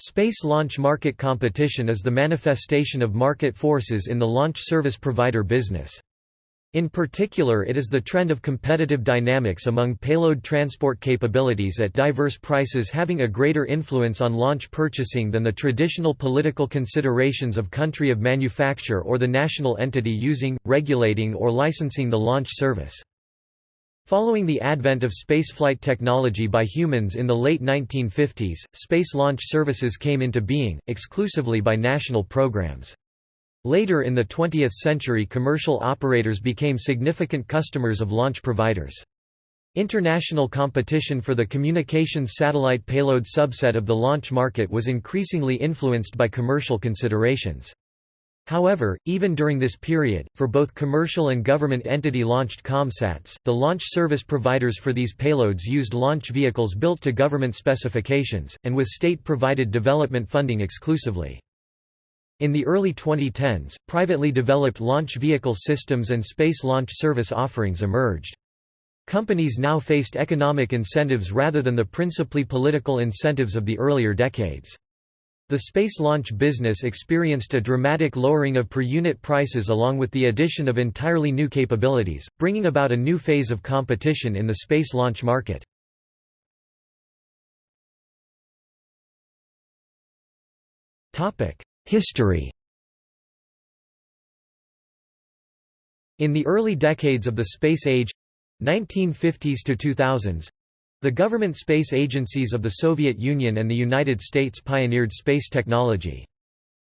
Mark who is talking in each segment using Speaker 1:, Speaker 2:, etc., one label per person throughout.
Speaker 1: Space launch market competition is the manifestation of market forces in the launch service provider business. In particular it is the trend of competitive dynamics among payload transport capabilities at diverse prices having a greater influence on launch purchasing than the traditional political considerations of country of manufacture or the national entity using, regulating or licensing the launch service. Following the advent of spaceflight technology by humans in the late 1950s, space launch services came into being, exclusively by national programs. Later in the 20th century commercial operators became significant customers of launch providers. International competition for the communications satellite payload subset of the launch market was increasingly influenced by commercial considerations. However, even during this period, for both commercial and government entity-launched COMSATs, the launch service providers for these payloads used launch vehicles built to government specifications, and with state-provided development funding exclusively. In the early 2010s, privately developed launch vehicle systems and space launch service offerings emerged. Companies now faced economic incentives rather than the principally political incentives of the earlier decades. The space launch business experienced a dramatic lowering of per-unit prices along with the addition of entirely new capabilities, bringing about a new phase of competition in the space launch market. History In the early decades of the space age 1950s to 2000s the government space agencies of the Soviet Union and the United States pioneered space technology.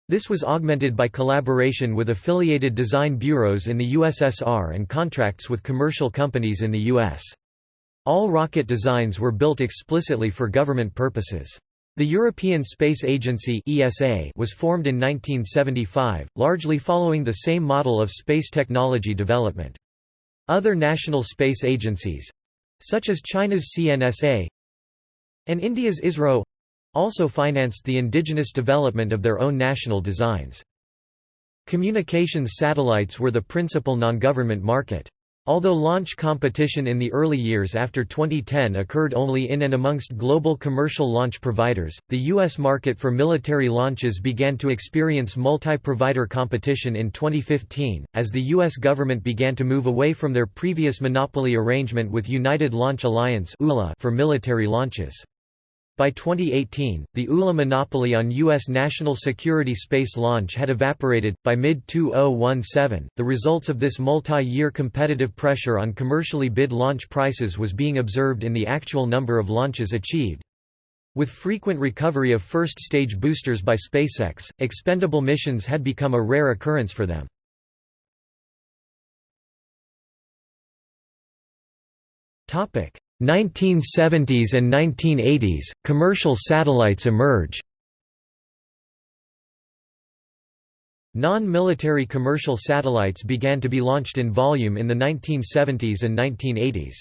Speaker 1: This was augmented by collaboration with affiliated design bureaus in the USSR and contracts with commercial companies in the U.S. All rocket designs were built explicitly for government purposes. The European Space Agency (ESA) was formed in 1975, largely following the same model of space technology development. Other national space agencies, such as China's CNSA and India's ISRO also financed the indigenous development of their own national designs. Communications satellites were the principal non-government market. Although launch competition in the early years after 2010 occurred only in and amongst global commercial launch providers, the U.S. market for military launches began to experience multi-provider competition in 2015, as the U.S. government began to move away from their previous monopoly arrangement with United Launch Alliance for military launches. By 2018, the ULA monopoly on U.S. national security space launch had evaporated. By mid 2017, the results of this multi year competitive pressure on commercially bid launch prices was being observed in the actual number of launches achieved. With frequent recovery of first stage boosters by SpaceX, expendable missions had become a rare occurrence for them. Topic 1970s and 1980s, commercial satellites emerge. Non-military commercial satellites began to be launched in volume in the 1970s and 1980s.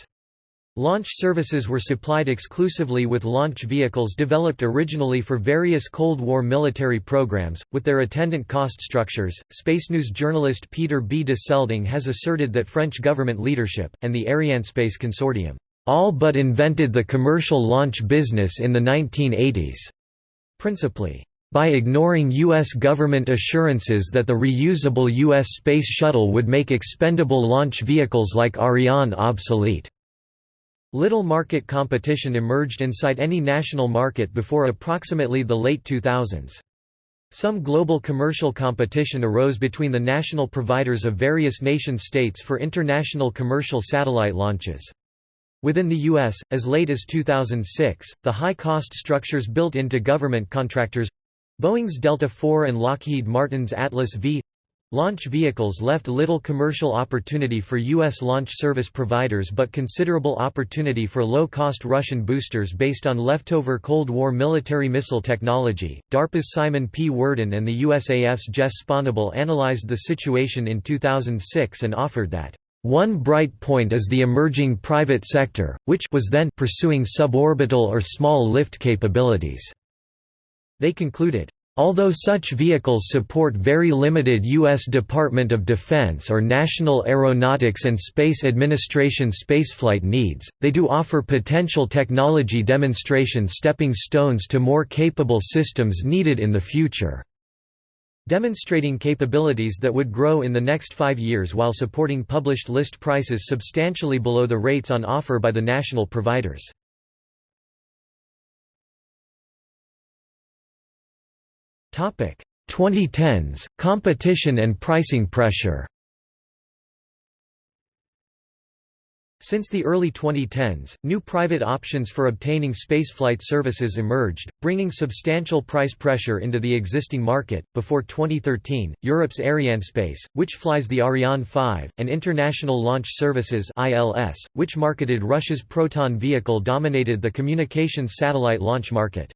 Speaker 1: Launch services were supplied exclusively with launch vehicles developed originally for various Cold War military programs, with their attendant cost structures. Space News journalist Peter B. de Selding has asserted that French government leadership, and the Arianespace Consortium, all but invented the commercial launch business in the 1980s. Principally, by ignoring U.S. government assurances that the reusable U.S. Space Shuttle would make expendable launch vehicles like Ariane obsolete. Little market competition emerged inside any national market before approximately the late 2000s. Some global commercial competition arose between the national providers of various nation-states for international commercial satellite launches. Within the U.S., as late as 2006, the high-cost structures built into government contractors—Boeing's Delta IV and Lockheed Martin's Atlas V launch vehicles left little commercial opportunity for U.S. launch service providers but considerable opportunity for low-cost Russian boosters based on leftover Cold War military missile technology. DARPA's Simon P. Worden and the USAF's Jess Sponable analyzed the situation in 2006 and offered that one bright point is the emerging private sector, which was then pursuing suborbital or small lift capabilities. They concluded, Although such vehicles support very limited U.S. Department of Defense or National Aeronautics and Space Administration spaceflight needs, they do offer potential technology demonstration stepping stones to more capable systems needed in the future. Demonstrating capabilities that would grow in the next five years while supporting published list prices substantially below the rates on offer by the national providers. Topic: 2010s, competition and pricing pressure Since the early 2010s, new private options for obtaining spaceflight services emerged, bringing substantial price pressure into the existing market. Before 2013, Europe's Arianespace, which flies the Ariane 5, and International Launch Services (ILS), which marketed Russia's Proton vehicle, dominated the communications satellite launch market.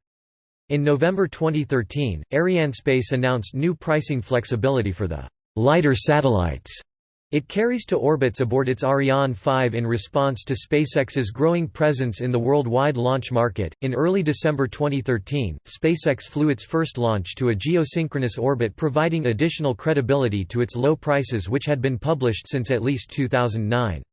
Speaker 1: In November 2013, Arianespace announced new pricing flexibility for the lighter satellites it carries to orbits aboard its Ariane 5 in response to SpaceX's growing presence in the worldwide launch market. In early December 2013, SpaceX flew its first launch to a geosynchronous orbit, providing additional credibility to its low prices, which had been published since at least 2009.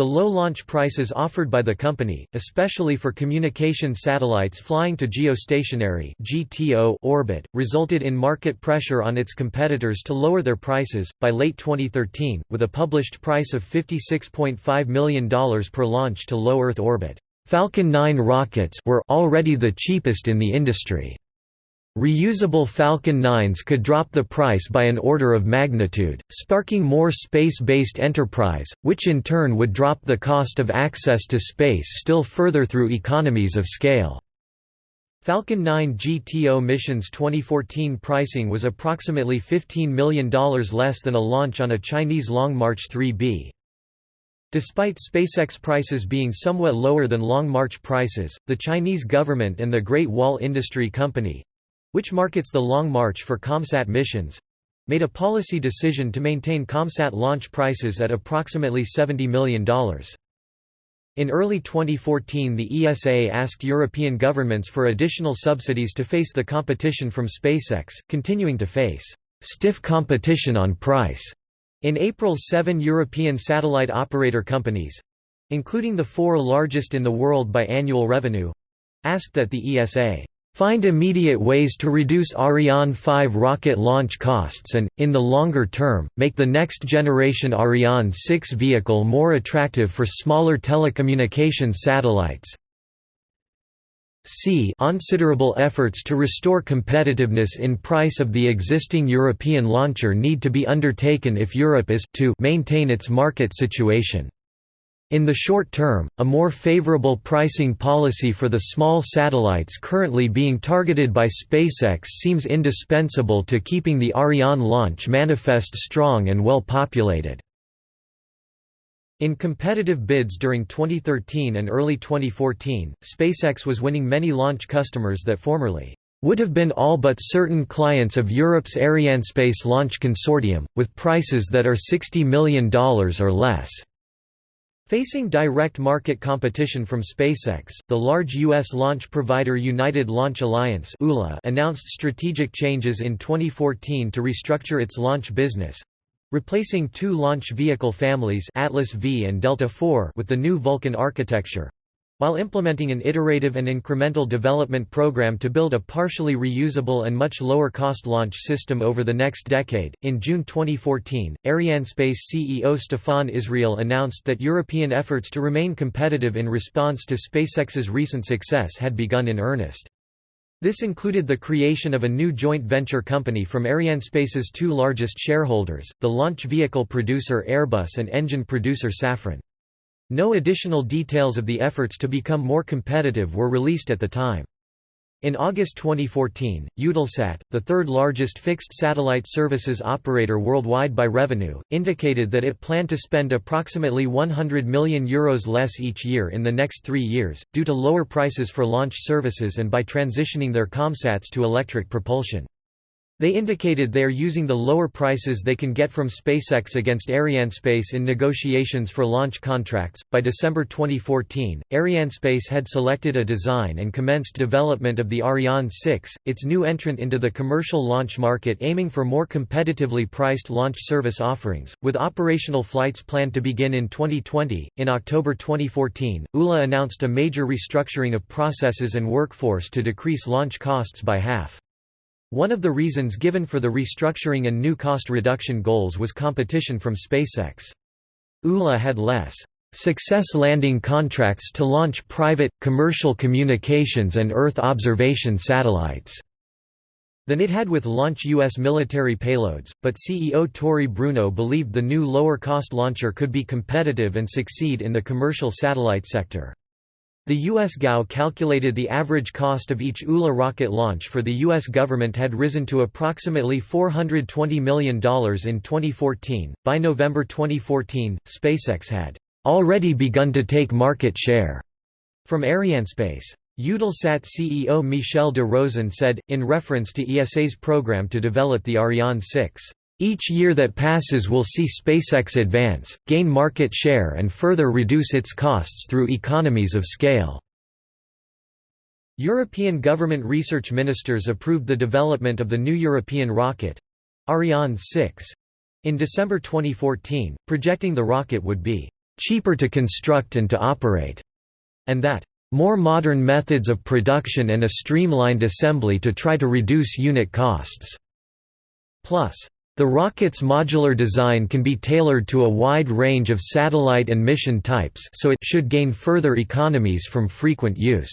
Speaker 1: The low launch prices offered by the company, especially for communication satellites flying to geostationary (GTO) orbit, resulted in market pressure on its competitors to lower their prices. By late 2013, with a published price of $56.5 million per launch to low Earth orbit, Falcon 9 rockets were already the cheapest in the industry. Reusable Falcon 9s could drop the price by an order of magnitude, sparking more space-based enterprise, which in turn would drop the cost of access to space still further through economies of scale. Falcon 9 GTO mission's 2014 pricing was approximately $15 million less than a launch on a Chinese Long March 3B. Despite SpaceX prices being somewhat lower than Long March prices, the Chinese government and the Great Wall Industry Company, which markets the Long March for COMSAT missions, made a policy decision to maintain COMSAT launch prices at approximately $70 million. In early 2014 the ESA asked European governments for additional subsidies to face the competition from SpaceX, continuing to face stiff competition on price. In April seven European satellite operator companies—including the four largest in the world by annual revenue—asked that the ESA Find immediate ways to reduce Ariane 5 rocket launch costs and, in the longer term, make the next generation Ariane 6 vehicle more attractive for smaller telecommunications satellites. C considerable efforts to restore competitiveness in price of the existing European launcher need to be undertaken if Europe is to maintain its market situation. In the short term, a more favorable pricing policy for the small satellites currently being targeted by SpaceX seems indispensable to keeping the Ariane launch manifest strong and well populated. In competitive bids during 2013 and early 2014, SpaceX was winning many launch customers that formerly would have been all but certain clients of Europe's Arianespace Launch Consortium, with prices that are $60 million or less. Facing direct market competition from SpaceX, the large U.S. launch provider United Launch Alliance announced strategic changes in 2014 to restructure its launch business—replacing two launch vehicle families Atlas V and Delta IV with the new Vulcan architecture, while implementing an iterative and incremental development program to build a partially reusable and much lower cost launch system over the next decade, in June 2014, Arianespace CEO Stefan Israel announced that European efforts to remain competitive in response to SpaceX's recent success had begun in earnest. This included the creation of a new joint venture company from Arianespace's two largest shareholders, the launch vehicle producer Airbus and engine producer Safran. No additional details of the efforts to become more competitive were released at the time. In August 2014, Eutelsat, the third largest fixed satellite services operator worldwide by revenue, indicated that it planned to spend approximately €100 million Euros less each year in the next three years, due to lower prices for launch services and by transitioning their COMSATs to electric propulsion. They indicated they are using the lower prices they can get from SpaceX against Arianespace in negotiations for launch contracts. By December 2014, Arianespace had selected a design and commenced development of the Ariane 6, its new entrant into the commercial launch market aiming for more competitively priced launch service offerings, with operational flights planned to begin in 2020. In October 2014, ULA announced a major restructuring of processes and workforce to decrease launch costs by half. One of the reasons given for the restructuring and new cost reduction goals was competition from SpaceX. ULA had less success landing contracts to launch private, commercial communications and Earth observation satellites than it had with launch U.S. military payloads, but CEO Tory Bruno believed the new lower-cost launcher could be competitive and succeed in the commercial satellite sector. The U.S. GAO calculated the average cost of each ULA rocket launch for the U.S. government had risen to approximately $420 million in 2014. By November 2014, SpaceX had already begun to take market share from Arianespace. Eutelsat CEO Michel de Rosen said, in reference to ESA's program to develop the Ariane 6, each year that passes will see SpaceX advance, gain market share and further reduce its costs through economies of scale. European government research ministers approved the development of the new European rocket—Ariane 6, in December 2014, projecting the rocket would be «cheaper to construct and to operate», and that «more modern methods of production and a streamlined assembly to try to reduce unit costs». Plus, the rocket's modular design can be tailored to a wide range of satellite and mission types so it should gain further economies from frequent use.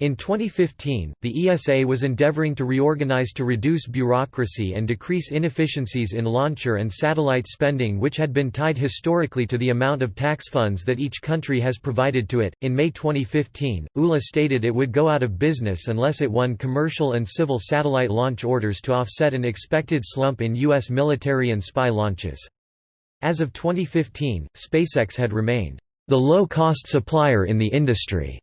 Speaker 1: In 2015, the ESA was endeavoring to reorganize to reduce bureaucracy and decrease inefficiencies in launcher and satellite spending, which had been tied historically to the amount of tax funds that each country has provided to it. In May 2015, ULA stated it would go out of business unless it won commercial and civil satellite launch orders to offset an expected slump in U.S. military and spy launches. As of 2015, SpaceX had remained the low-cost supplier in the industry.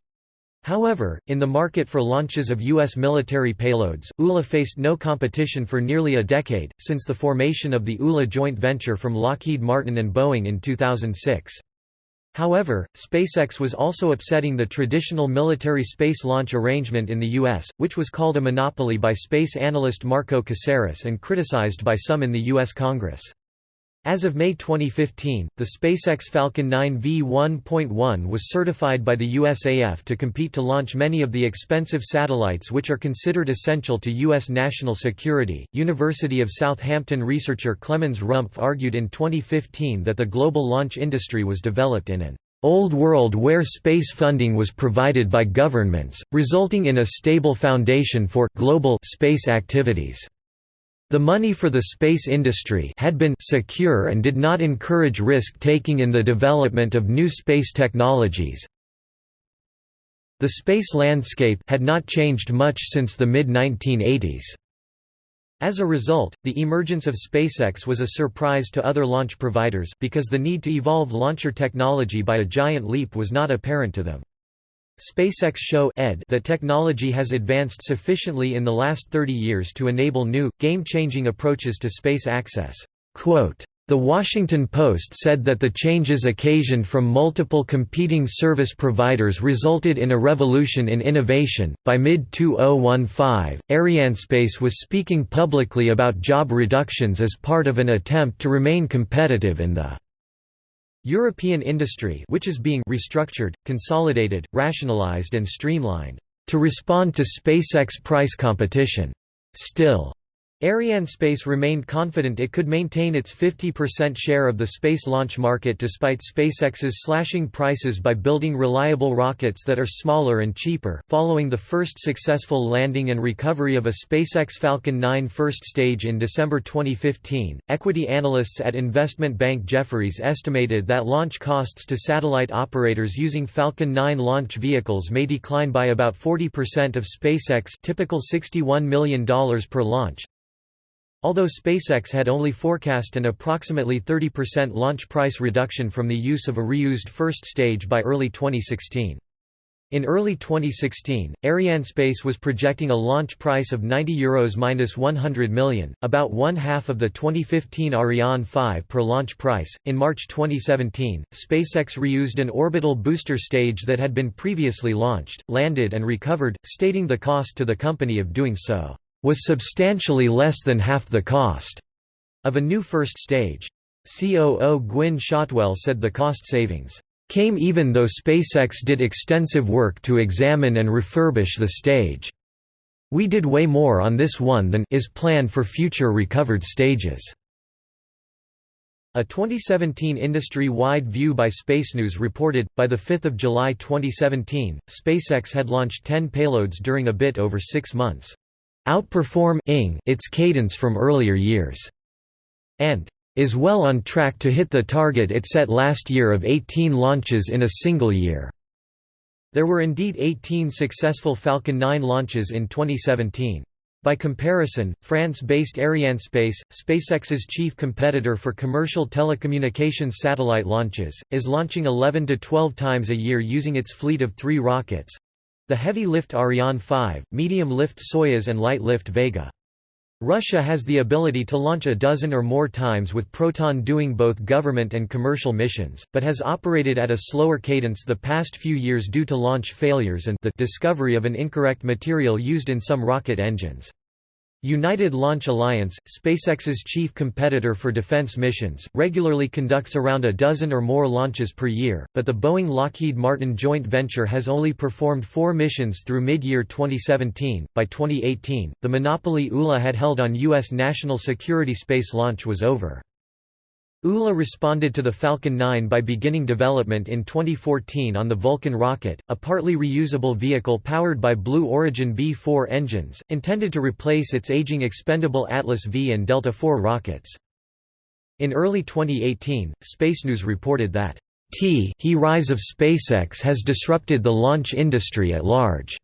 Speaker 1: However, in the market for launches of U.S. military payloads, ULA faced no competition for nearly a decade, since the formation of the ULA joint venture from Lockheed Martin and Boeing in 2006. However, SpaceX was also upsetting the traditional military space launch arrangement in the U.S., which was called a monopoly by space analyst Marco Caceres and criticized by some in the U.S. Congress. As of May 2015, the SpaceX Falcon 9 V1.1 was certified by the USAF to compete to launch many of the expensive satellites which are considered essential to U.S. national security. University of Southampton researcher Clemens Rumpf argued in 2015 that the global launch industry was developed in an old world where space funding was provided by governments, resulting in a stable foundation for global space activities. The money for the space industry had been secure and did not encourage risk-taking in the development of new space technologies. The space landscape had not changed much since the mid-1980s. As a result, the emergence of SpaceX was a surprise to other launch providers, because the need to evolve launcher technology by a giant leap was not apparent to them. SpaceX show ed that technology has advanced sufficiently in the last 30 years to enable new, game-changing approaches to space access. Quote, the Washington Post said that the changes occasioned from multiple competing service providers resulted in a revolution in innovation. By mid 2015, Arianespace was speaking publicly about job reductions as part of an attempt to remain competitive in the European industry which is being restructured, consolidated, rationalized and streamlined to respond to SpaceX price competition. Still, Arianespace remained confident it could maintain its 50% share of the space launch market despite SpaceX's slashing prices by building reliable rockets that are smaller and cheaper. Following the first successful landing and recovery of a SpaceX Falcon 9 first stage in December 2015, equity analysts at investment bank Jefferies estimated that launch costs to satellite operators using Falcon 9 launch vehicles may decline by about 40% of SpaceX typical $61 million per launch. Although SpaceX had only forecast an approximately 30% launch price reduction from the use of a reused first stage by early 2016. In early 2016, Arianespace was projecting a launch price of €90 Euros minus 100 million, about one half of the 2015 Ariane 5 per launch price. In March 2017, SpaceX reused an orbital booster stage that had been previously launched, landed, and recovered, stating the cost to the company of doing so was substantially less than half the cost of a new first stage. COO Gwynne Shotwell said the cost savings came even though SpaceX did extensive work to examine and refurbish the stage. We did way more on this one than is planned for future recovered stages. A 2017 industry-wide view by Space News reported, by 5 July 2017, SpaceX had launched 10 payloads during a bit over six months. Outperform its cadence from earlier years. And is well on track to hit the target it set last year of 18 launches in a single year. There were indeed 18 successful Falcon 9 launches in 2017. By comparison, France-based Arianespace, SpaceX's chief competitor for commercial telecommunications satellite launches, is launching 11 to 12 times a year using its fleet of three rockets—the heavy-lift Ariane 5, medium-lift Soyuz and light-lift Vega. Russia has the ability to launch a dozen or more times with Proton doing both government and commercial missions, but has operated at a slower cadence the past few years due to launch failures and the discovery of an incorrect material used in some rocket engines. United Launch Alliance, SpaceX's chief competitor for defense missions, regularly conducts around a dozen or more launches per year, but the Boeing-Lockheed Martin joint venture has only performed four missions through mid-year 2017. By 2018, the monopoly ULA had held on U.S. national security space launch was over. ULA responded to the Falcon 9 by beginning development in 2014 on the Vulcan rocket, a partly reusable vehicle powered by Blue Origin B-4 engines, intended to replace its aging expendable Atlas V and Delta IV rockets. In early 2018, Space News reported that T he rise of SpaceX has disrupted the launch industry at large.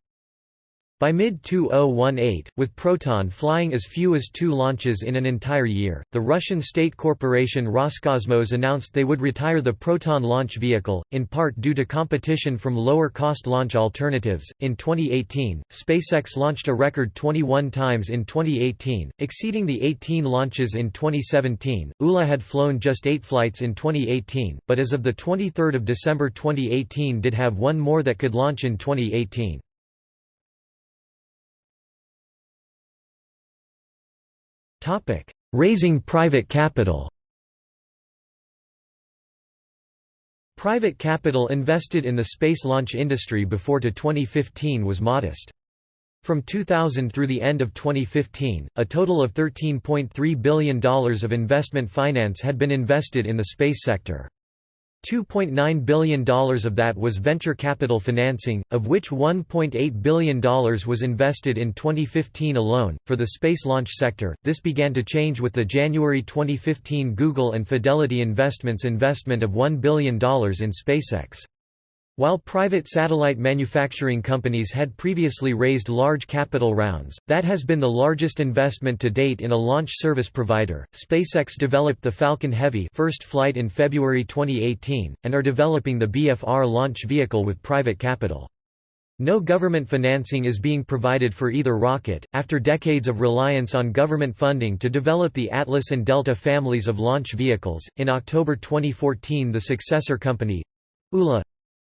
Speaker 1: By mid-2018, with Proton flying as few as two launches in an entire year, the Russian state corporation Roscosmos announced they would retire the Proton launch vehicle, in part due to competition from lower-cost launch alternatives. In 2018, SpaceX launched a record 21 times in 2018, exceeding the 18 launches in 2017. ULA had flown just 8 flights in 2018, but as of the 23rd of December 2018 did have one more that could launch in 2018. Raising private capital Private capital invested in the space launch industry before to 2015 was modest. From 2000 through the end of 2015, a total of $13.3 billion of investment finance had been invested in the space sector. $2.9 billion of that was venture capital financing, of which $1.8 billion was invested in 2015 alone. For the space launch sector, this began to change with the January 2015 Google and Fidelity Investments investment of $1 billion in SpaceX. While private satellite manufacturing companies had previously raised large capital rounds, that has been the largest investment to date in a launch service provider. SpaceX developed the Falcon Heavy first flight in February 2018 and are developing the BFR launch vehicle with private capital. No government financing is being provided for either rocket, after decades of reliance on government funding to develop the Atlas and Delta families of launch vehicles. In October 2014, the successor company, ULA,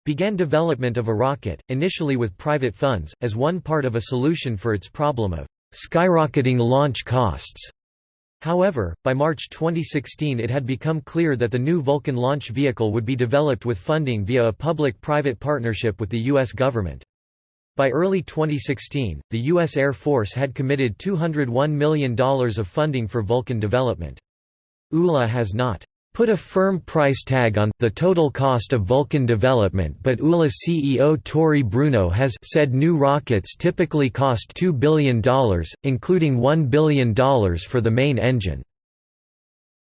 Speaker 1: began development of a rocket, initially with private funds, as one part of a solution for its problem of skyrocketing launch costs. However, by March 2016 it had become clear that the new Vulcan launch vehicle would be developed with funding via a public-private partnership with the U.S. government. By early 2016, the U.S. Air Force had committed $201 million of funding for Vulcan development. ULA has not put a firm price tag on, the total cost of Vulcan development but ULA CEO Tory Bruno has said new rockets typically cost $2 billion, including $1 billion for the main engine.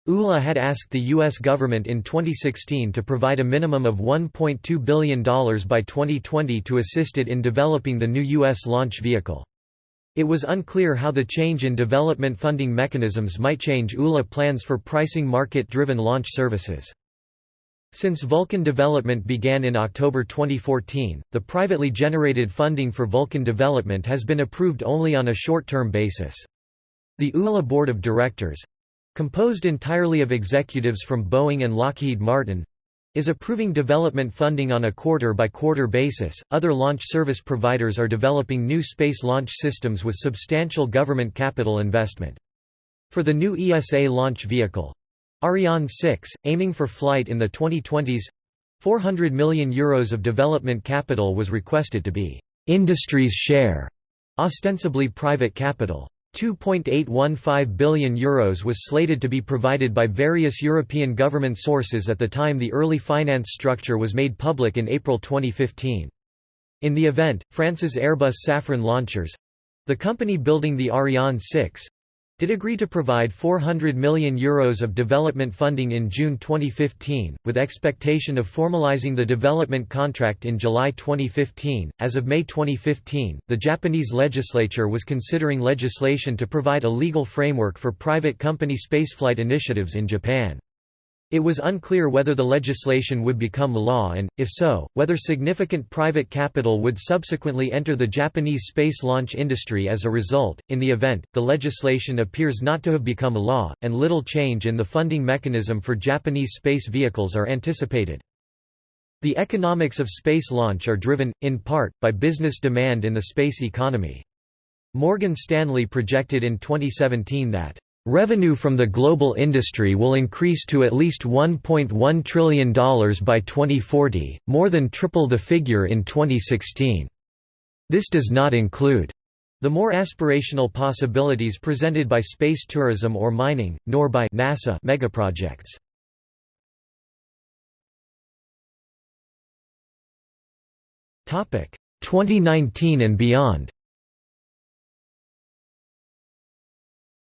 Speaker 1: ULA had asked the U.S. government in 2016 to provide a minimum of $1.2 billion by 2020 to assist it in developing the new U.S. launch vehicle. It was unclear how the change in development funding mechanisms might change ULA plans for pricing market-driven launch services. Since Vulcan development began in October 2014, the privately generated funding for Vulcan development has been approved only on a short-term basis. The ULA Board of Directors—composed entirely of executives from Boeing and Lockheed Martin, is approving development funding on a quarter-by-quarter -quarter basis. Other launch service providers are developing new space launch systems with substantial government capital investment. For the new ESA launch vehicle, Ariane 6, aiming for flight in the 2020s 400 million euros of development capital was requested to be industry's share, ostensibly private capital. 2.815 billion euros was slated to be provided by various European government sources at the time the early finance structure was made public in April 2015. In the event, France's Airbus Safran launchers—the company building the Ariane 6, did agree to provide €400 million Euros of development funding in June 2015, with expectation of formalizing the development contract in July 2015. As of May 2015, the Japanese legislature was considering legislation to provide a legal framework for private company spaceflight initiatives in Japan. It was unclear whether the legislation would become law and, if so, whether significant private capital would subsequently enter the Japanese space launch industry as a result. In the event, the legislation appears not to have become law, and little change in the funding mechanism for Japanese space vehicles are anticipated. The economics of space launch are driven, in part, by business demand in the space economy. Morgan Stanley projected in 2017 that Revenue from the global industry will increase to at least $1.1 trillion by 2040, more than triple the figure in 2016. This does not include the more aspirational possibilities presented by space tourism or mining, nor by NASA megaprojects. Topic 2019 and beyond.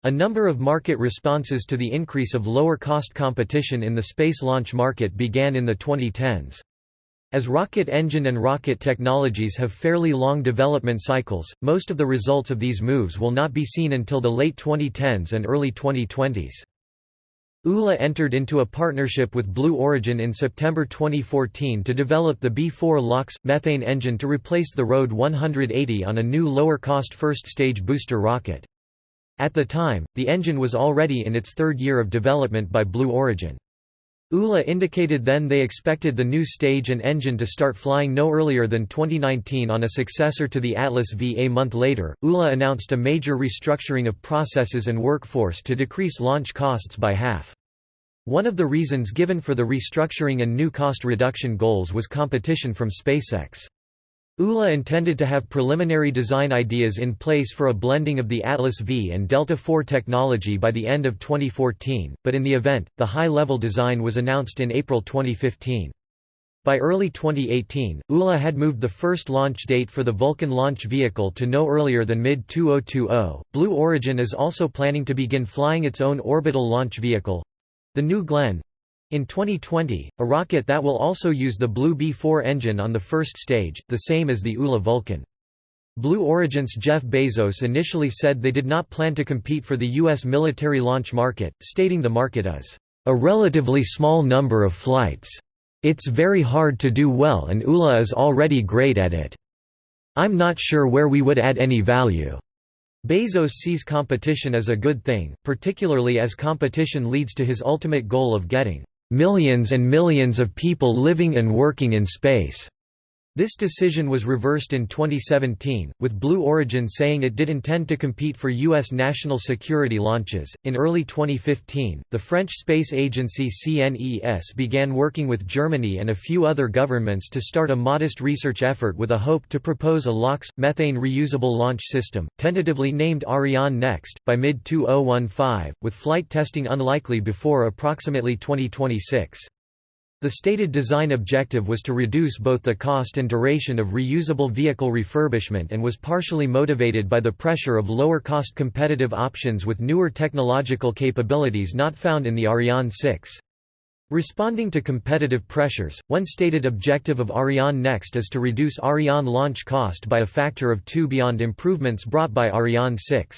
Speaker 1: A number of market responses to the increase of lower-cost competition in the space launch market began in the 2010s. As rocket engine and rocket technologies have fairly long development cycles, most of the results of these moves will not be seen until the late 2010s and early 2020s. ULA entered into a partnership with Blue Origin in September 2014 to develop the B4 LOX methane engine to replace the RD 180 on a new lower-cost first-stage booster rocket. At the time, the engine was already in its third year of development by Blue Origin. ULA indicated then they expected the new stage and engine to start flying no earlier than 2019 on a successor to the Atlas V. A month later, ULA announced a major restructuring of processes and workforce to decrease launch costs by half. One of the reasons given for the restructuring and new cost reduction goals was competition from SpaceX. ULA intended to have preliminary design ideas in place for a blending of the Atlas V and Delta IV technology by the end of 2014, but in the event, the high-level design was announced in April 2015. By early 2018, ULA had moved the first launch date for the Vulcan launch vehicle to no earlier than mid-2020. Blue Origin is also planning to begin flying its own orbital launch vehicle—the New Glenn, in 2020, a rocket that will also use the Blue B-4 engine on the first stage, the same as the ULA Vulcan. Blue Origin's Jeff Bezos initially said they did not plan to compete for the U.S. military launch market, stating the market is, "...a relatively small number of flights. It's very hard to do well and ULA is already great at it. I'm not sure where we would add any value." Bezos sees competition as a good thing, particularly as competition leads to his ultimate goal of getting millions and millions of people living and working in space. This decision was reversed in 2017, with Blue Origin saying it did intend to compete for U.S. national security launches. In early 2015, the French space agency CNES began working with Germany and a few other governments to start a modest research effort with a hope to propose a LOX, methane reusable launch system, tentatively named Ariane Next, by mid 2015, with flight testing unlikely before approximately 2026. The stated design objective was to reduce both the cost and duration of reusable vehicle refurbishment and was partially motivated by the pressure of lower-cost competitive options with newer technological capabilities not found in the Ariane 6. Responding to competitive pressures, one stated objective of Ariane Next is to reduce Ariane launch cost by a factor of two beyond improvements brought by Ariane 6.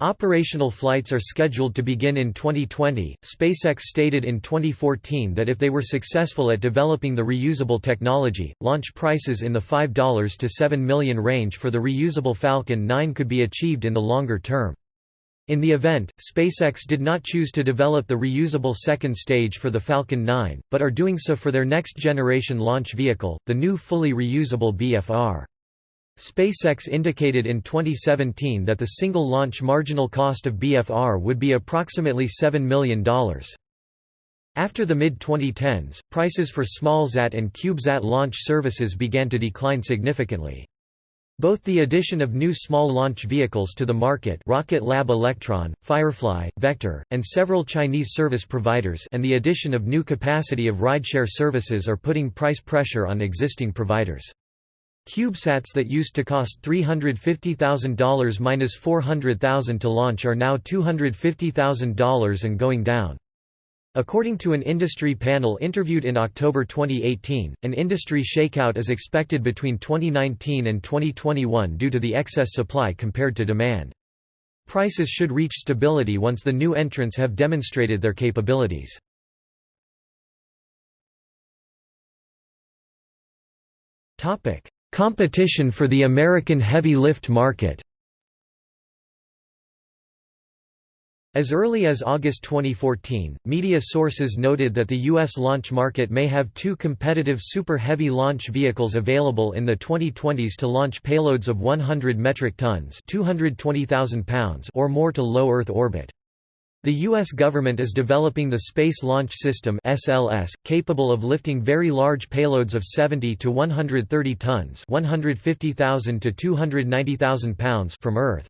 Speaker 1: Operational flights are scheduled to begin in 2020. SpaceX stated in 2014 that if they were successful at developing the reusable technology, launch prices in the $5 to 7 million range for the reusable Falcon 9 could be achieved in the longer term. In the event, SpaceX did not choose to develop the reusable second stage for the Falcon 9, but are doing so for their next-generation launch vehicle, the new fully reusable BFR. SpaceX indicated in 2017 that the single launch marginal cost of BFR would be approximately $7 million. After the mid-2010s, prices for SmallSat and CubeSat launch services began to decline significantly. Both the addition of new small launch vehicles to the market Rocket Lab Electron, Firefly, Vector, and several Chinese service providers and the addition of new capacity of rideshare services are putting price pressure on existing providers. CubeSats that used to cost $350,000 minus $400,000 to launch are now $250,000 and going down. According to an industry panel interviewed in October 2018, an industry shakeout is expected between 2019 and 2021 due to the excess supply compared to demand. Prices should reach stability once the new entrants have demonstrated their capabilities. Topic: Competition for the American heavy lift market As early as August 2014, media sources noted that the U.S. launch market may have two competitive Super Heavy launch vehicles available in the 2020s to launch payloads of 100 metric tons pounds or more to low Earth orbit. The U.S. government is developing the Space Launch System (SLS), capable of lifting very large payloads of 70 to 130 tons (150,000 to 290,000 pounds) from Earth.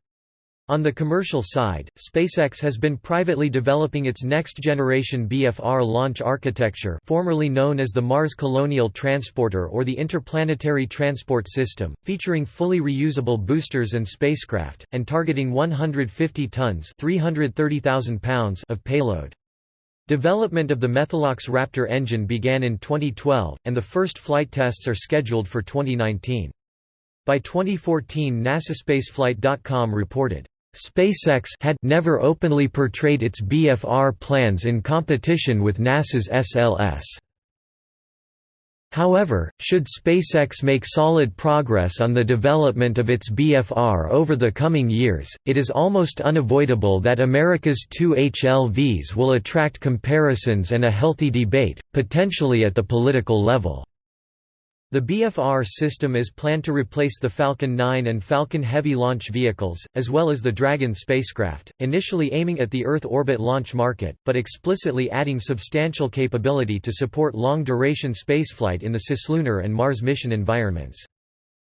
Speaker 1: On the commercial side, SpaceX has been privately developing its next-generation BFR launch architecture formerly known as the Mars Colonial Transporter or the Interplanetary Transport System, featuring fully reusable boosters and spacecraft, and targeting 150 tons 330,000 pounds of payload. Development of the Methalox Raptor engine began in 2012, and the first flight tests are scheduled for 2019. By 2014 NASASpaceflight.com reported, SpaceX had never openly portrayed its BFR plans in competition with NASA's SLS. However, should SpaceX make solid progress on the development of its BFR over the coming years, it is almost unavoidable that America's two HLVs will attract comparisons and a healthy debate, potentially at the political level. The BFR system is planned to replace the Falcon 9 and Falcon Heavy launch vehicles, as well as the Dragon spacecraft, initially aiming at the Earth orbit launch market, but explicitly adding substantial capability to support long-duration spaceflight in the cislunar and Mars mission environments.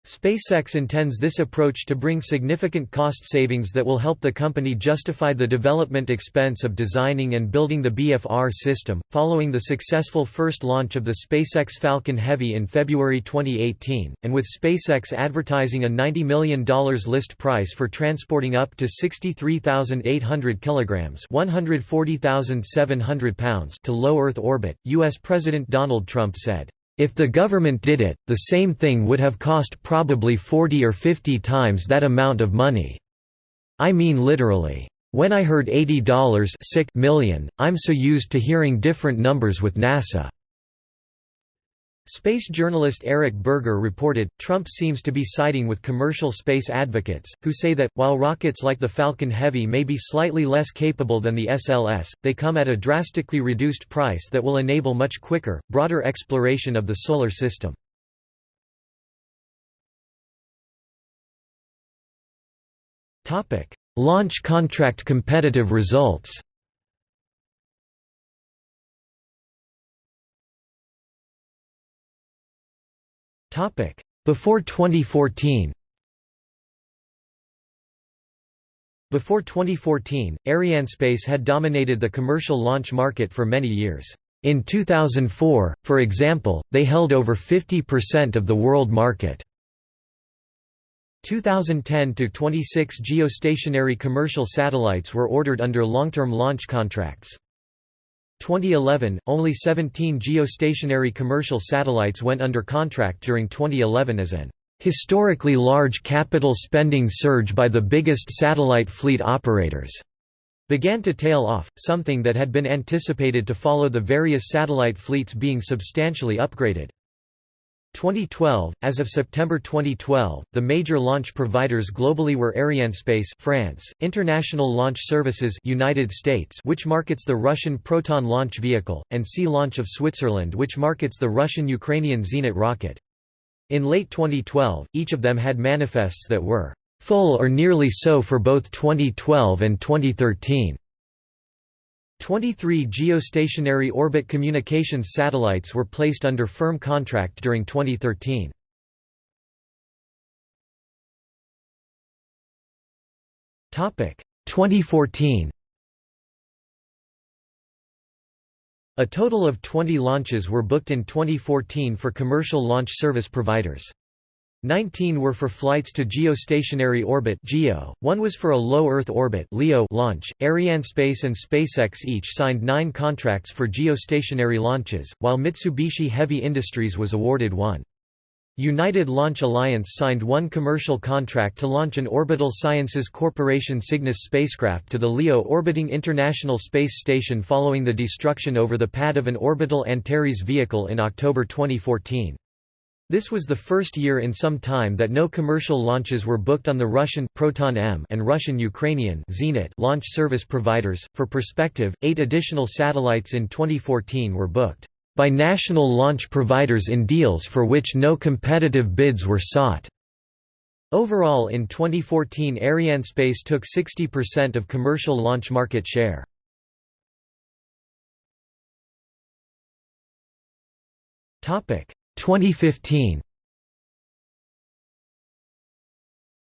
Speaker 1: SpaceX intends this approach to bring significant cost savings that will help the company justify the development expense of designing and building the BFR system. Following the successful first launch of the SpaceX Falcon Heavy in February 2018, and with SpaceX advertising a $90 million list price for transporting up to 63,800 kilograms (140,700 pounds) to low Earth orbit, U.S. President Donald Trump said. If the government did it, the same thing would have cost probably 40 or 50 times that amount of money. I mean literally. When I heard $80 million, I'm so used to hearing different numbers with NASA. Space journalist Eric Berger reported, Trump seems to be siding with commercial space advocates, who say that, while rockets like the Falcon Heavy may be slightly less capable than the SLS, they come at a drastically reduced price that will enable much quicker, broader exploration of the Solar System. Launch contract competitive results Before 2014 Before 2014, Arianespace had dominated the commercial launch market for many years. In 2004, for example, they held over 50% of the world market. 2010 to 26 geostationary commercial satellites were ordered under long-term launch contracts. 2011, only 17 geostationary commercial satellites went under contract during 2011 as an historically large capital spending surge by the biggest satellite fleet operators began to tail off, something that had been anticipated to follow the various satellite fleets being substantially upgraded. 2012 As of September 2012, the major launch providers globally were Arianespace France, International Launch Services United States which markets the Russian Proton launch vehicle, and Sea Launch of Switzerland which markets the Russian-Ukrainian Zenit rocket. In late 2012, each of them had manifests that were full or nearly so for both 2012 and 2013. 23 geostationary orbit communications satellites were placed under firm contract during 2013. Topic 2014. A total of 20 launches were booked in 2014 for commercial launch service providers. 19 were for flights to geostationary orbit (GEO). One was for a low Earth orbit (LEO) launch. Arianespace and SpaceX each signed 9 contracts for geostationary launches, while Mitsubishi Heavy Industries was awarded one. United Launch Alliance signed one commercial contract to launch an Orbital Sciences Corporation Cygnus spacecraft to the LEO orbiting International Space Station following the destruction over the pad of an orbital Antares vehicle in October 2014. This was the first year in some time that no commercial launches were booked on the Russian Proton M and Russian Ukrainian Zenit launch service providers. For perspective, 8 additional satellites in 2014 were booked by national launch providers in deals for which no competitive bids were sought. Overall in 2014 Arianespace took 60% of commercial launch market share. Topic 2015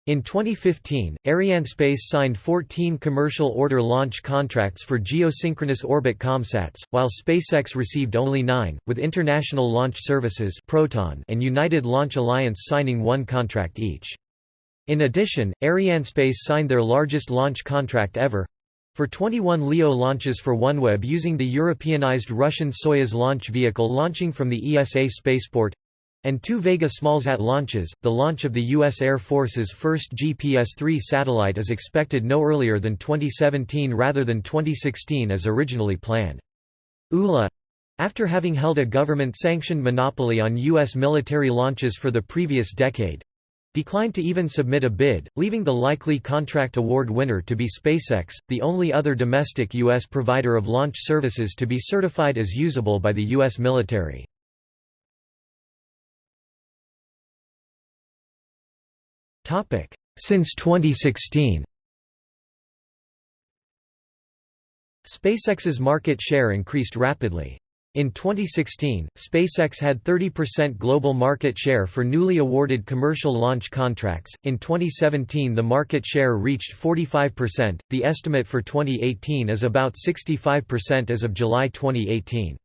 Speaker 1: In 2015, Arianespace signed 14 commercial order launch contracts for geosynchronous orbit COMSATs, while SpaceX received only nine, with International Launch Services Proton and United Launch Alliance signing one contract each. In addition, Arianespace signed their largest launch contract ever, for 21 LEO launches for OneWeb using the Europeanized Russian Soyuz launch vehicle launching from the ESA spaceport and two Vega smallsat launches, the launch of the U.S. Air Force's first GPS-3 satellite is expected no earlier than 2017 rather than 2016 as originally planned. ULA after having held a government-sanctioned monopoly on U.S. military launches for the previous decade, declined to even submit a bid, leaving the likely contract award winner to be SpaceX, the only other domestic U.S. provider of launch services to be certified as usable by the U.S. military. Since 2016 SpaceX's market share increased rapidly. In 2016, SpaceX had 30% global market share for newly awarded commercial launch contracts. In 2017, the market share reached 45%. The estimate for 2018 is about 65% as of July 2018.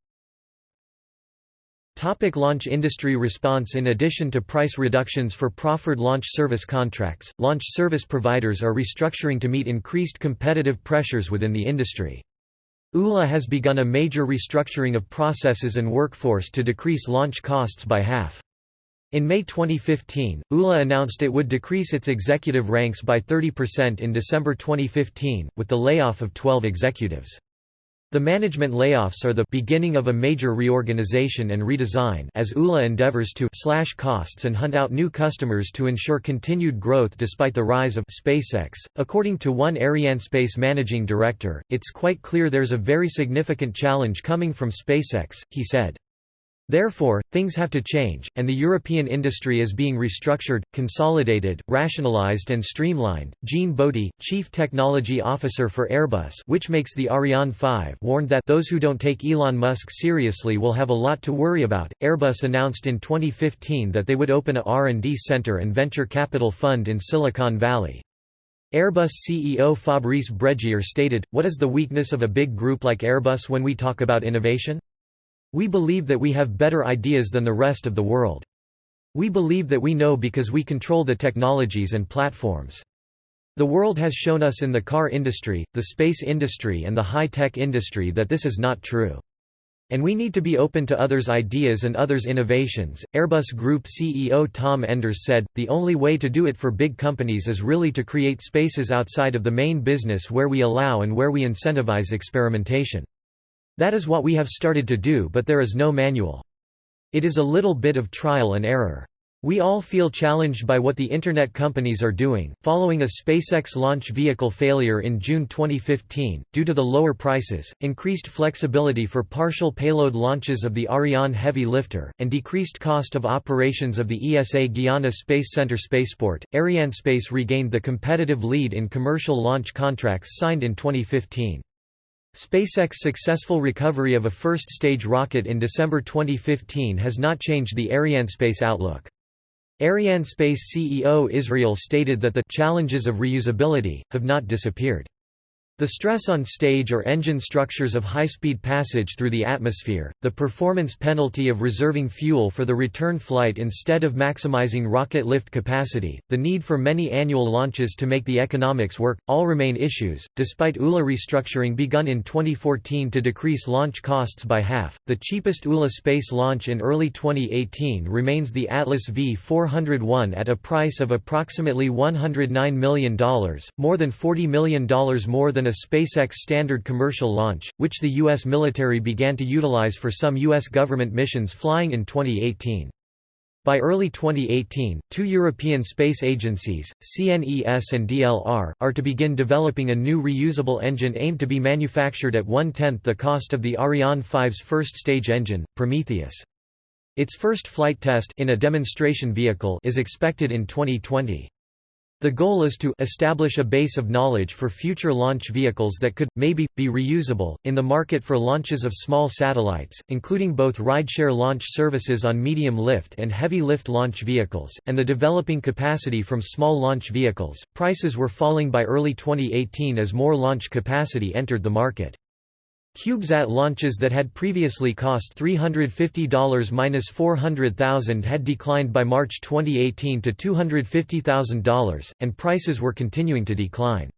Speaker 1: Topic launch industry response In addition to price reductions for proffered launch service contracts, launch service providers are restructuring to meet increased competitive pressures within the industry. ULA has begun a major restructuring of processes and workforce to decrease launch costs by half. In May 2015, ULA announced it would decrease its executive ranks by 30% in December 2015, with the layoff of 12 executives. The management layoffs are the beginning of a major reorganization and redesign as ULA endeavors to slash costs and hunt out new customers to ensure continued growth despite the rise of SpaceX. According to one Arianespace managing director, it's quite clear there's a very significant challenge coming from SpaceX, he said. Therefore, things have to change, and the European industry is being restructured, consolidated, rationalized and streamlined. Jean Botti, Chief Technology Officer for Airbus which makes the Ariane 5 warned that those who don't take Elon Musk seriously will have a lot to worry about. Airbus announced in 2015 that they would open a R&D center and venture capital fund in Silicon Valley. Airbus CEO Fabrice Brégier stated, What is the weakness of a big group like Airbus when we talk about innovation? We believe that we have better ideas than the rest of the world. We believe that we know because we control the technologies and platforms. The world has shown us in the car industry, the space industry and the high-tech industry that this is not true. And we need to be open to others' ideas and others' innovations. Airbus Group CEO Tom Enders said, The only way to do it for big companies is really to create spaces outside of the main business where we allow and where we incentivize experimentation. That is what we have started to do, but there is no manual. It is a little bit of trial and error. We all feel challenged by what the Internet companies are doing. Following a SpaceX launch vehicle failure in June 2015, due to the lower prices, increased flexibility for partial payload launches of the Ariane heavy lifter, and decreased cost of operations of the ESA Guiana Space Center spaceport, Arianespace regained the competitive lead in commercial launch contracts signed in 2015. SpaceX's successful recovery of a first-stage rocket in December 2015 has not changed the Arianespace outlook. Arianespace CEO Israel stated that the challenges of reusability have not disappeared. The stress on stage or engine structures of high-speed passage through the atmosphere, the performance penalty of reserving fuel for the return flight instead of maximizing rocket lift capacity, the need for many annual launches to make the economics work, all remain issues. Despite ULA restructuring begun in 2014 to decrease launch costs by half, the cheapest ULA space launch in early 2018 remains the Atlas V401 at a price of approximately $109 million, more than $40 million more than a SpaceX standard commercial launch, which the U.S. military began to utilize for some U.S. government missions flying in 2018. By early 2018, two European space agencies, CNES and DLR, are to begin developing a new reusable engine aimed to be manufactured at one-tenth the cost of the Ariane 5's first-stage engine, Prometheus. Its first flight test in a demonstration vehicle is expected in 2020. The goal is to establish a base of knowledge for future launch vehicles that could, maybe, be reusable. In the market for launches of small satellites, including both rideshare launch services on medium lift and heavy lift launch vehicles, and the developing capacity from small launch vehicles, prices were falling by early 2018 as more launch capacity entered the market. CubeSat launches that had previously cost $350–400,000 had declined by March 2018 to $250,000, and prices were continuing to decline.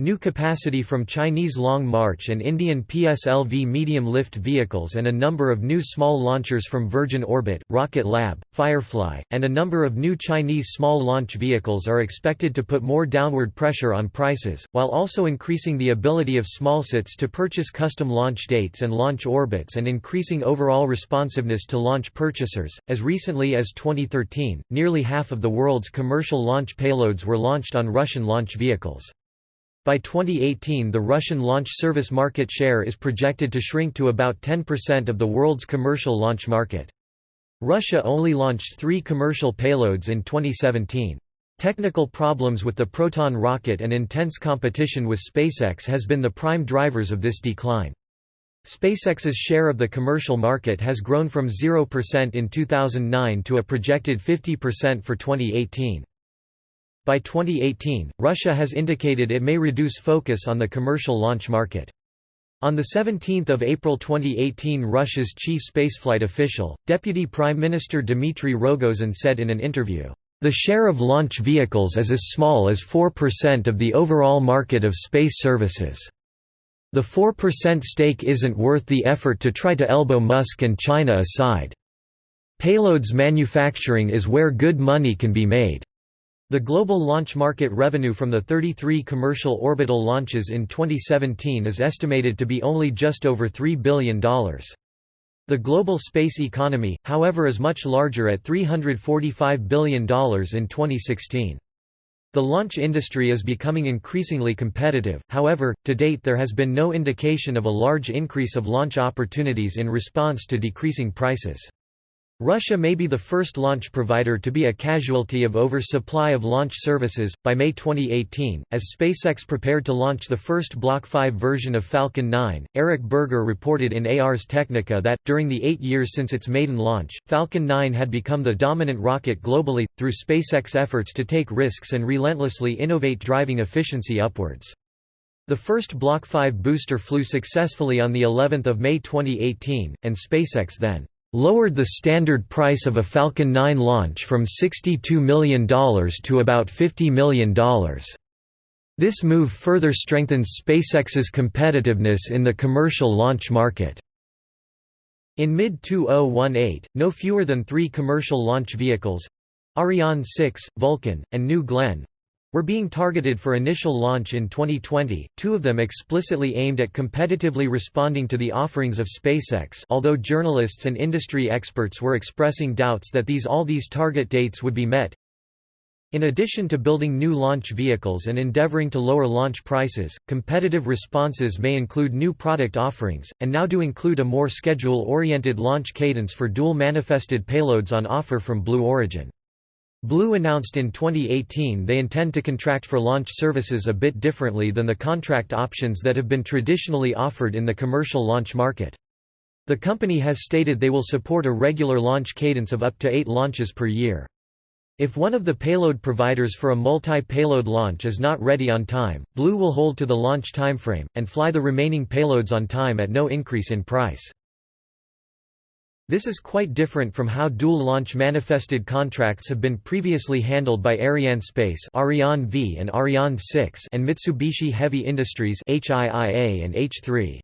Speaker 1: New capacity from Chinese Long March and Indian PSLV medium-lift vehicles and a number of new small launchers from Virgin Orbit, Rocket Lab, Firefly, and a number of new Chinese small launch vehicles are expected to put more downward pressure on prices, while also increasing the ability of smallsats to purchase custom launch dates and launch orbits and increasing overall responsiveness to launch purchasers. As recently as 2013, nearly half of the world's commercial launch payloads were launched on Russian launch vehicles. By 2018 the Russian launch service market share is projected to shrink to about 10% of the world's commercial launch market. Russia only launched three commercial payloads in 2017. Technical problems with the Proton rocket and intense competition with SpaceX has been the prime drivers of this decline. SpaceX's share of the commercial market has grown from 0% in 2009 to a projected 50% for 2018. By 2018, Russia has indicated it may reduce focus on the commercial launch market. On 17 April 2018 Russia's chief spaceflight official, Deputy Prime Minister Dmitry Rogozin said in an interview, "...the share of launch vehicles is as small as 4% of the overall market of space services. The 4% stake isn't worth the effort to try to elbow Musk and China aside. Payloads manufacturing is where good money can be made." The global launch market revenue from the 33 commercial orbital launches in 2017 is estimated to be only just over $3 billion. The global space economy, however is much larger at $345 billion in 2016. The launch industry is becoming increasingly competitive, however, to date there has been no indication of a large increase of launch opportunities in response to decreasing prices. Russia may be the first launch provider to be a casualty of oversupply of launch services. By May 2018, as SpaceX prepared to launch the first Block 5 version of Falcon 9, Eric Berger reported in Ars Technica that, during the eight years since its maiden launch, Falcon 9 had become the dominant rocket globally, through SpaceX efforts to take risks and relentlessly innovate driving efficiency upwards. The first Block 5 booster flew successfully on of May 2018, and SpaceX then lowered the standard price of a Falcon 9 launch from $62 million to about $50 million. This move further strengthens SpaceX's competitiveness in the commercial launch market. In mid-2018, no fewer than three commercial launch vehicles—Ariane 6, Vulcan, and New Glenn, were being targeted for initial launch in 2020, two of them explicitly aimed at competitively responding to the offerings of SpaceX although journalists and industry experts were expressing doubts that these all these target dates would be met. In addition to building new launch vehicles and endeavoring to lower launch prices, competitive responses may include new product offerings, and now do include a more schedule-oriented launch cadence for dual-manifested payloads on offer from Blue Origin. Blue announced in 2018 they intend to contract for launch services a bit differently than the contract options that have been traditionally offered in the commercial launch market. The company has stated they will support a regular launch cadence of up to eight launches per year. If one of the payload providers for a multi-payload launch is not ready on time, Blue will hold to the launch timeframe, and fly the remaining payloads on time at no increase in price. This is quite different from how dual-launch manifested contracts have been previously handled by Arianespace Ariane v and Ariane 6 and Mitsubishi Heavy Industries HIIA and H3.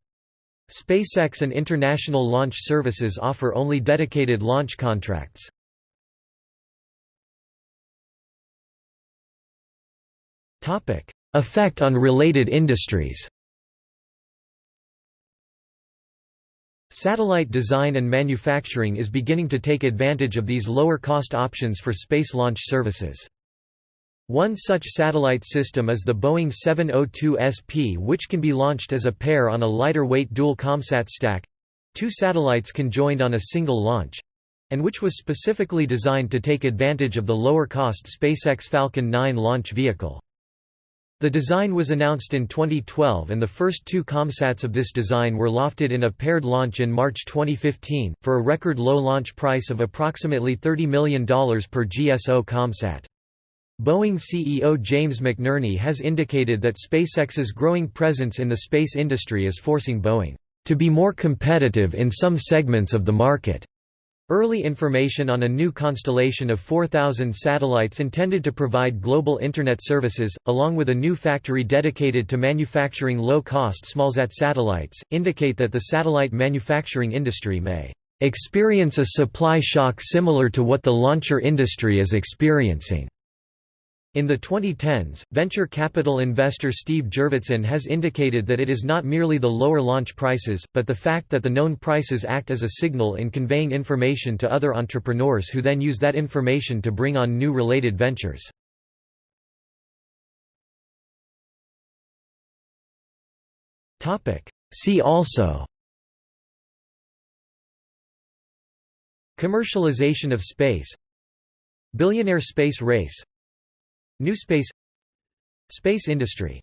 Speaker 1: SpaceX and International Launch Services offer only dedicated launch contracts. Effect on related industries Satellite design and manufacturing is beginning to take advantage of these lower-cost options for space launch services. One such satellite system is the Boeing 702 SP which can be launched as a pair on a lighter-weight dual ComSat stack—two satellites conjoined on a single launch—and which was specifically designed to take advantage of the lower-cost SpaceX Falcon 9 launch vehicle. The design was announced in 2012 and the first two ComSats of this design were lofted in a paired launch in March 2015, for a record low launch price of approximately $30 million per GSO ComSat. Boeing CEO James McNerney has indicated that SpaceX's growing presence in the space industry is forcing Boeing to be more competitive in some segments of the market. Early information on a new constellation of 4,000 satellites intended to provide global Internet services, along with a new factory dedicated to manufacturing low-cost smallsat satellites, indicate that the satellite manufacturing industry may experience a supply shock similar to what the launcher industry is experiencing. In the 2010s, venture capital investor Steve Jurvetson has indicated that it is not merely the lower launch prices, but the fact that the known prices act as a signal in conveying information to other entrepreneurs who then use that information to bring on new related ventures. See also Commercialization of space Billionaire space race New space. Space industry